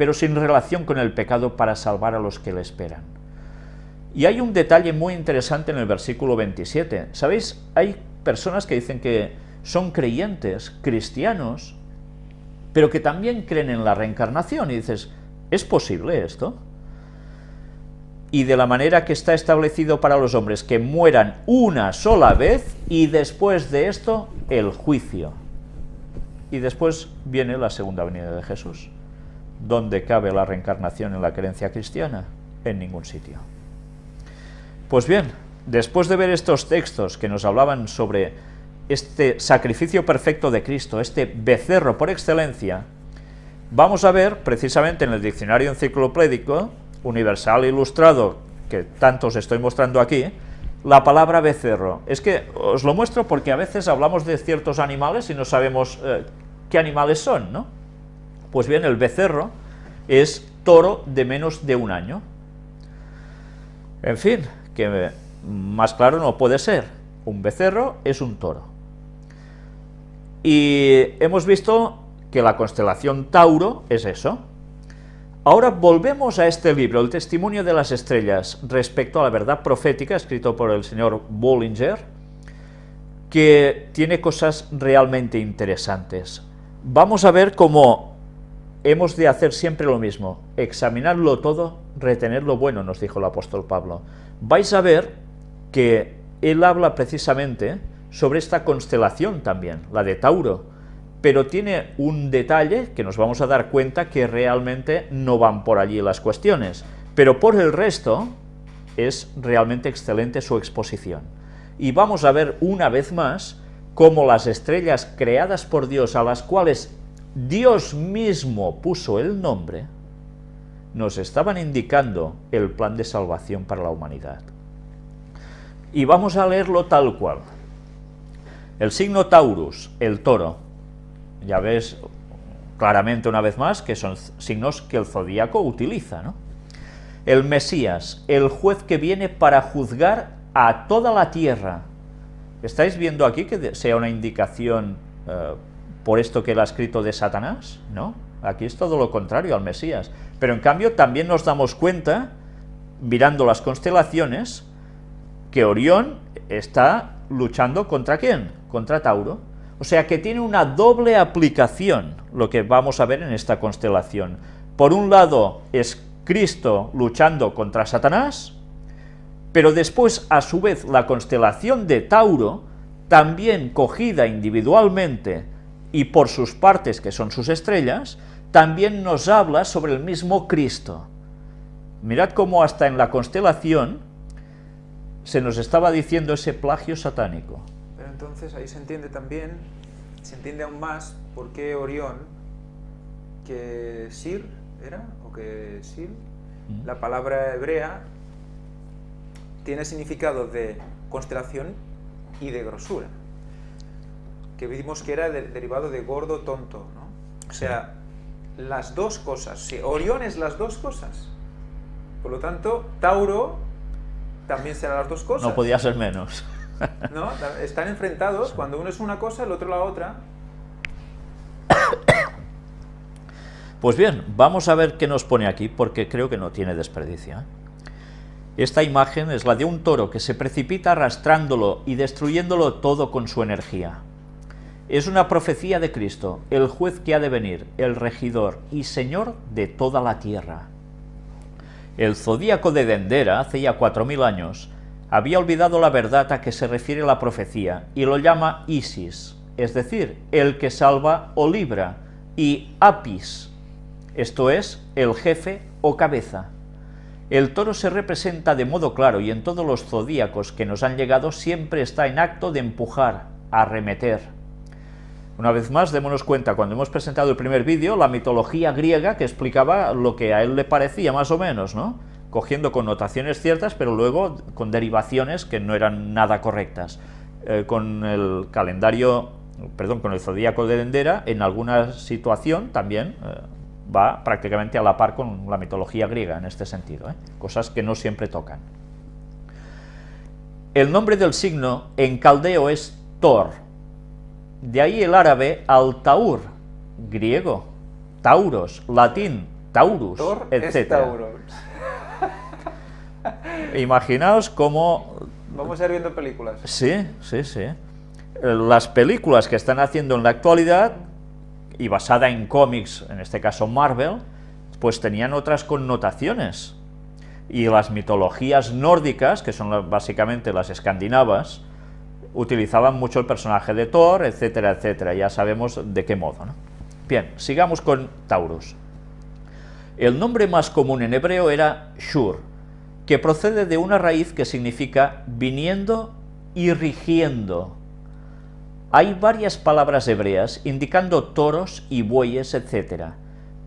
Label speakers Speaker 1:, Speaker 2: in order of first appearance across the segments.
Speaker 1: pero sin relación con el pecado para salvar a los que le esperan. Y hay un detalle muy interesante en el versículo 27. ¿Sabéis? Hay personas que dicen que son creyentes, cristianos, pero que también creen en la reencarnación. Y dices, ¿es posible esto? Y de la manera que está establecido para los hombres, que mueran una sola vez y después de esto el juicio. Y después viene la segunda venida de Jesús. ¿Dónde cabe la reencarnación en la creencia cristiana? En ningún sitio. Pues bien, después de ver estos textos que nos hablaban sobre este sacrificio perfecto de Cristo, este becerro por excelencia, vamos a ver precisamente en el diccionario enciclopédico universal ilustrado que tanto os estoy mostrando aquí, la palabra becerro. Es que os lo muestro porque a veces hablamos de ciertos animales y no sabemos eh, qué animales son, ¿no? Pues bien, el becerro es toro de menos de un año. En fin, que más claro no puede ser. Un becerro es un toro. Y hemos visto que la constelación Tauro es eso. Ahora volvemos a este libro, El testimonio de las estrellas, respecto a la verdad profética, escrito por el señor Bollinger, que tiene cosas realmente interesantes. Vamos a ver cómo hemos de hacer siempre lo mismo, examinarlo todo, retener lo bueno, nos dijo el apóstol Pablo. Vais a ver que él habla precisamente sobre esta constelación también, la de Tauro, pero tiene un detalle que nos vamos a dar cuenta que realmente no van por allí las cuestiones, pero por el resto es realmente excelente su exposición. Y vamos a ver una vez más cómo las estrellas creadas por Dios, a las cuales Dios mismo puso el nombre, nos estaban indicando el plan de salvación para la humanidad. Y vamos a leerlo tal cual. El signo Taurus, el toro, ya ves claramente una vez más que son signos que el zodíaco utiliza, ¿no? El Mesías, el juez que viene para juzgar a toda la tierra. ¿Estáis viendo aquí que sea una indicación eh, por esto que él ha escrito de Satanás? No, aquí es todo lo contrario al Mesías. Pero en cambio también nos damos cuenta, mirando las constelaciones, que Orión está luchando contra quién? Contra Tauro. O sea que tiene una doble aplicación lo que vamos a ver en esta constelación. Por un lado es Cristo luchando contra Satanás, pero después a su vez la constelación de Tauro, también cogida individualmente y por sus partes que son sus estrellas, también nos habla sobre el mismo Cristo. Mirad cómo hasta en la constelación se nos estaba diciendo ese plagio satánico.
Speaker 2: Pero entonces ahí se entiende también, se entiende aún más por qué Orión, que Sir era, o que mm. la palabra hebrea tiene significado de constelación y de grosura, que vimos que era derivado de gordo tonto, ¿no? O sea, las dos cosas, si Orión es las dos cosas, por lo tanto, Tauro también será las dos cosas.
Speaker 1: No podía ser menos.
Speaker 2: ¿No? Están enfrentados, cuando uno es una cosa, el otro la otra.
Speaker 1: Pues bien, vamos a ver qué nos pone aquí, porque creo que no tiene desperdicio. ¿eh? Esta imagen es la de un toro que se precipita arrastrándolo y destruyéndolo todo con su energía. Es una profecía de Cristo, el juez que ha de venir, el regidor y señor de toda la tierra. El zodíaco de Dendera, hace ya cuatro mil años, había olvidado la verdad a que se refiere la profecía y lo llama Isis, es decir, el que salva o libra, y Apis, esto es, el jefe o cabeza. El toro se representa de modo claro y en todos los zodíacos que nos han llegado siempre está en acto de empujar, arremeter, una vez más, démonos cuenta, cuando hemos presentado el primer vídeo, la mitología griega que explicaba lo que a él le parecía más o menos, ¿no? Cogiendo connotaciones ciertas, pero luego con derivaciones que no eran nada correctas. Eh, con el calendario, perdón, con el zodíaco de Dendera, en alguna situación también eh, va prácticamente a la par con la mitología griega en este sentido, ¿eh? cosas que no siempre tocan. El nombre del signo en caldeo es Thor, de ahí el árabe al-taur, griego, tauros, latín, Taurus, etc. Imaginaos cómo...
Speaker 2: Vamos a ir viendo películas.
Speaker 1: Sí, sí, sí. Las películas que están haciendo en la actualidad, y basada en cómics, en este caso Marvel, pues tenían otras connotaciones. Y las mitologías nórdicas, que son básicamente las escandinavas, utilizaban mucho el personaje de Thor, etcétera, etcétera. Ya sabemos de qué modo. ¿no? Bien, sigamos con Taurus. El nombre más común en hebreo era Shur, que procede de una raíz que significa viniendo y rigiendo. Hay varias palabras hebreas indicando toros y bueyes, etc.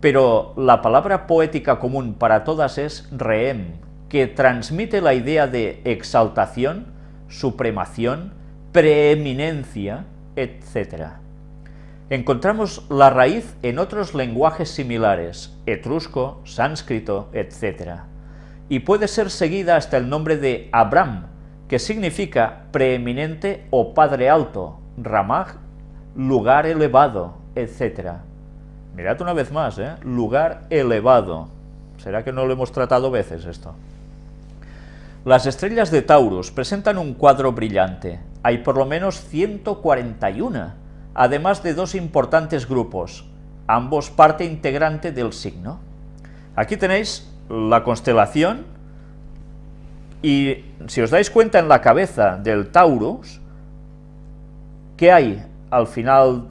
Speaker 1: Pero la palabra poética común para todas es reem, que transmite la idea de exaltación, supremación, preeminencia, etc. Encontramos la raíz en otros lenguajes similares, etrusco, sánscrito, etc. Y puede ser seguida hasta el nombre de Abram, que significa preeminente o padre alto, Ramaj, lugar elevado, etc. Mirad una vez más, ¿eh? lugar elevado. ¿Será que no lo hemos tratado veces esto? Las estrellas de Taurus presentan un cuadro brillante. Hay por lo menos 141, además de dos importantes grupos, ambos parte integrante del signo. Aquí tenéis la constelación y si os dais cuenta en la cabeza del Taurus, ¿qué hay al final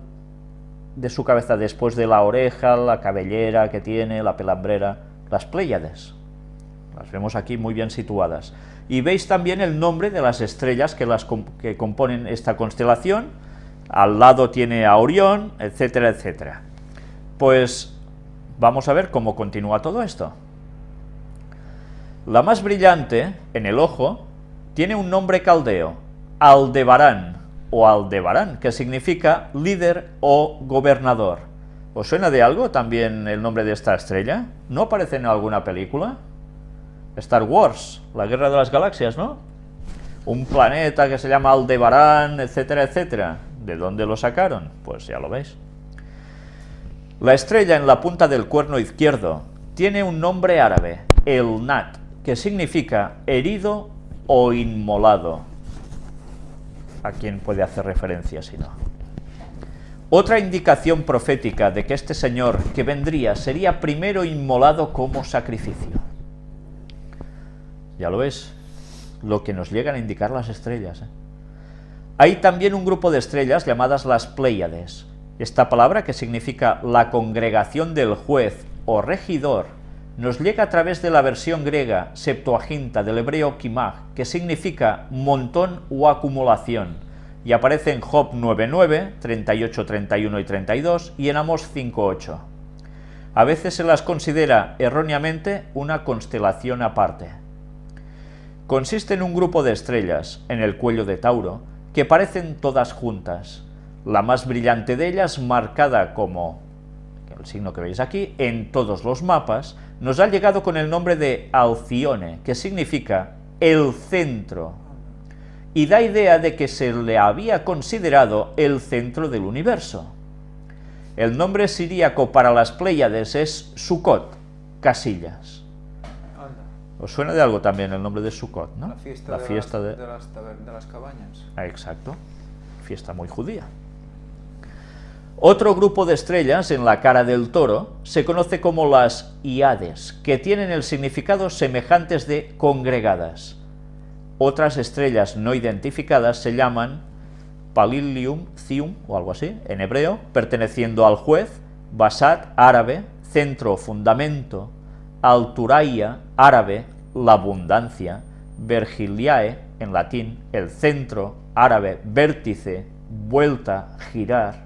Speaker 1: de su cabeza después de la oreja, la cabellera que tiene, la pelambrera? Las Pléyades. Las vemos aquí muy bien situadas. Y veis también el nombre de las estrellas que, las, que componen esta constelación. Al lado tiene a Orión, etcétera, etcétera. Pues vamos a ver cómo continúa todo esto. La más brillante, en el ojo, tiene un nombre caldeo, Aldebarán, o Aldebarán, que significa líder o gobernador. ¿Os suena de algo también el nombre de esta estrella? ¿No aparece en alguna película? Star Wars, la guerra de las galaxias, ¿no? Un planeta que se llama Aldebarán, etcétera, etcétera. ¿De dónde lo sacaron? Pues ya lo veis. La estrella en la punta del cuerno izquierdo tiene un nombre árabe, el Nat, que significa herido o inmolado. ¿A quién puede hacer referencia si no? Otra indicación profética de que este señor que vendría sería primero inmolado como sacrificio. Ya lo ves, lo que nos llegan a indicar las estrellas. ¿eh? Hay también un grupo de estrellas llamadas las Pléyades. Esta palabra, que significa la congregación del juez o regidor, nos llega a través de la versión griega Septuaginta del hebreo Kimag, que significa montón o acumulación, y aparece en Job 9.9, 38, 31 y 32, y en Amos 5.8. A veces se las considera erróneamente una constelación aparte. Consiste en un grupo de estrellas, en el cuello de Tauro, que parecen todas juntas. La más brillante de ellas, marcada como el signo que veis aquí, en todos los mapas, nos ha llegado con el nombre de Alcione, que significa el centro, y da idea de que se le había considerado el centro del universo. El nombre siríaco para las Pléyades es Sukkot, casillas. ¿Os suena de algo también el nombre de Sukkot, no?
Speaker 2: la fiesta,
Speaker 1: La
Speaker 2: de,
Speaker 1: fiesta
Speaker 2: las,
Speaker 1: de...
Speaker 2: de las taber- de las cabañas.
Speaker 1: Ah, Exacto, fiesta muy judía. Otro grupo de estrellas en la cara del toro se conoce como las Iades, que tienen el significado semejantes de congregadas. Otras estrellas no identificadas se llaman Palilium Cium o algo así, en hebreo, perteneciendo al juez, Basat, árabe, centro, fundamento, Alturaia, árabe, la abundancia, Vergiliae, en latín, el centro, árabe, vértice, vuelta, girar.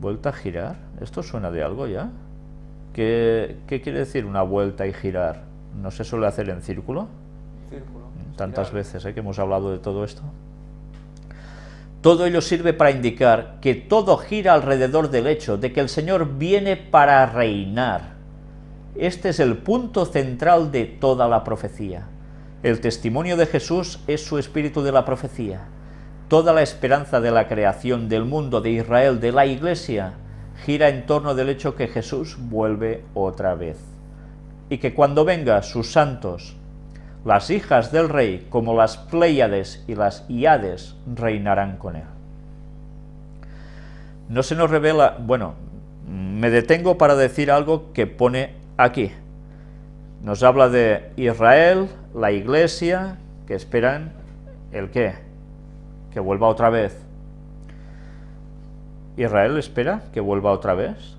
Speaker 1: ¿Vuelta a girar? ¿Esto suena de algo ya? ¿Qué, qué quiere decir una vuelta y girar? ¿No se suele hacer en círculo?
Speaker 2: Círculo.
Speaker 1: Tantas
Speaker 2: espiral.
Speaker 1: veces ¿eh? que hemos hablado de todo esto. Todo ello sirve para indicar que todo gira alrededor del hecho de que el Señor viene para reinar. Este es el punto central de toda la profecía. El testimonio de Jesús es su espíritu de la profecía. Toda la esperanza de la creación del mundo, de Israel, de la Iglesia, gira en torno del hecho que Jesús vuelve otra vez. Y que cuando venga sus santos, las hijas del rey, como las Pléyades y las Iades, reinarán con él. No se nos revela, bueno, me detengo para decir algo que pone aquí. Nos habla de Israel, la iglesia, que esperan el qué, que vuelva otra vez. ¿Israel espera que vuelva otra vez?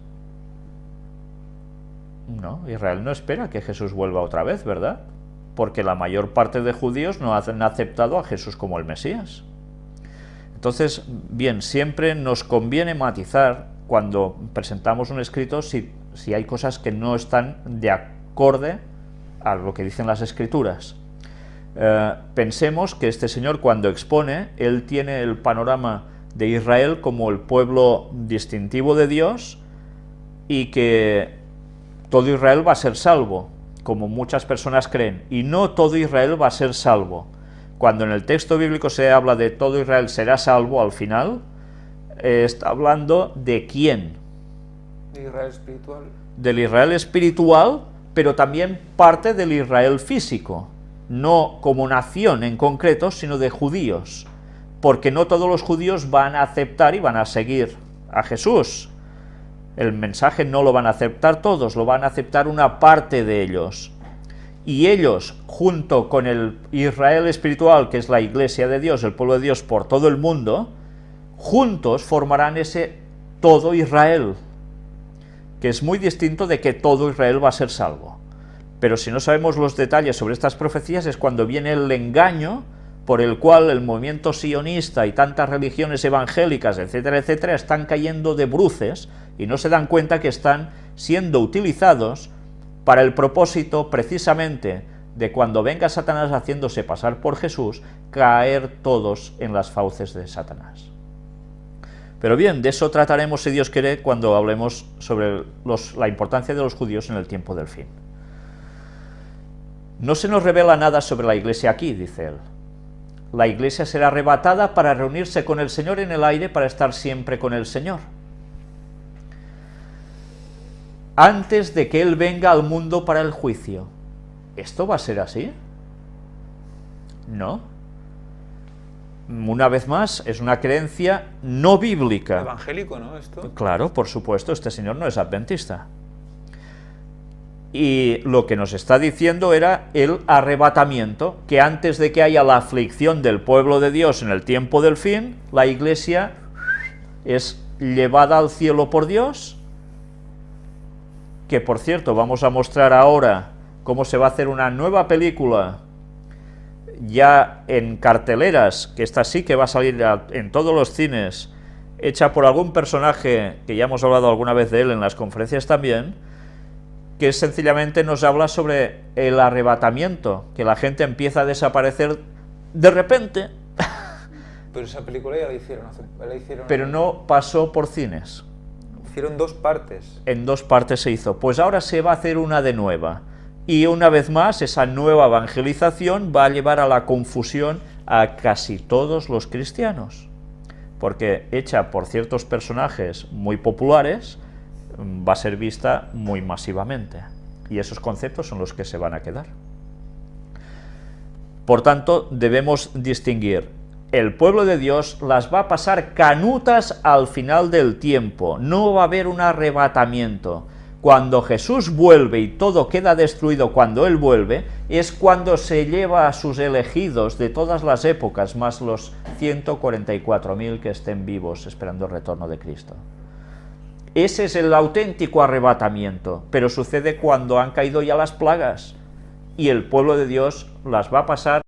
Speaker 1: No, Israel no espera que Jesús vuelva otra vez, ¿verdad? Porque la mayor parte de judíos no han aceptado a Jesús como el Mesías. Entonces, bien, siempre nos conviene matizar cuando presentamos un escrito si, si hay cosas que no están de acorde a lo que dicen las escrituras. Eh, pensemos que este señor cuando expone, él tiene el panorama de Israel como el pueblo distintivo de Dios y que todo Israel va a ser salvo, como muchas personas creen, y no todo Israel va a ser salvo. Cuando en el texto bíblico se habla de todo Israel será salvo al final, eh, está hablando de quién. Del Israel espiritual, pero también parte del Israel físico no como nación en concreto, sino de judíos, porque no todos los judíos van a aceptar y van a seguir a Jesús. El mensaje no lo van a aceptar todos, lo van a aceptar una parte de ellos. Y ellos, junto con el Israel espiritual, que es la iglesia de Dios, el pueblo de Dios por todo el mundo, juntos formarán ese todo Israel, que es muy distinto de que todo Israel va a ser salvo. Pero si no sabemos los detalles sobre estas profecías es cuando viene el engaño por el cual el movimiento sionista y tantas religiones evangélicas, etcétera, etcétera, están cayendo de bruces y no se dan cuenta que están siendo utilizados para el propósito precisamente de cuando venga Satanás haciéndose pasar por Jesús, caer todos en las fauces de Satanás. Pero bien, de eso trataremos, si Dios quiere, cuando hablemos sobre la importancia de los judíos en el tiempo del fin. No se nos revela nada sobre la iglesia aquí, dice él. La iglesia será arrebatada para reunirse con el Señor en el aire para estar siempre con el Señor. Antes de que Él venga al mundo para el juicio. ¿Esto va a ser así? No. Una vez más, es una creencia no bíblica.
Speaker 2: Evangélico, ¿no? Esto.
Speaker 1: Claro, por supuesto, este señor no es adventista y lo que nos está diciendo era el arrebatamiento, que antes de que haya la aflicción del pueblo de Dios en el tiempo del fin, la iglesia es llevada al cielo por Dios, que por cierto vamos a mostrar ahora cómo se va a hacer una nueva película ya en carteleras, que esta sí que va a salir en todos los cines, hecha por algún personaje que ya hemos hablado alguna vez de él en las conferencias también, que sencillamente nos habla sobre el arrebatamiento, que la gente empieza a desaparecer de repente.
Speaker 2: Pero esa película ya la hicieron, la hicieron
Speaker 1: Pero no pasó por cines.
Speaker 2: Hicieron dos partes.
Speaker 1: En dos partes se hizo. Pues ahora se va a hacer una de nueva. Y una vez más, esa nueva evangelización va a llevar a la confusión a casi todos los cristianos. Porque hecha por ciertos personajes muy populares, va a ser vista muy masivamente. Y esos conceptos son los que se van a quedar. Por tanto, debemos distinguir. El pueblo de Dios las va a pasar canutas al final del tiempo. No va a haber un arrebatamiento. Cuando Jesús vuelve y todo queda destruido cuando Él vuelve, es cuando se lleva a sus elegidos de todas las épocas, más los 144.000 que estén vivos esperando el retorno de Cristo. Ese es el auténtico arrebatamiento, pero sucede cuando han caído ya las plagas y el pueblo de Dios las va a pasar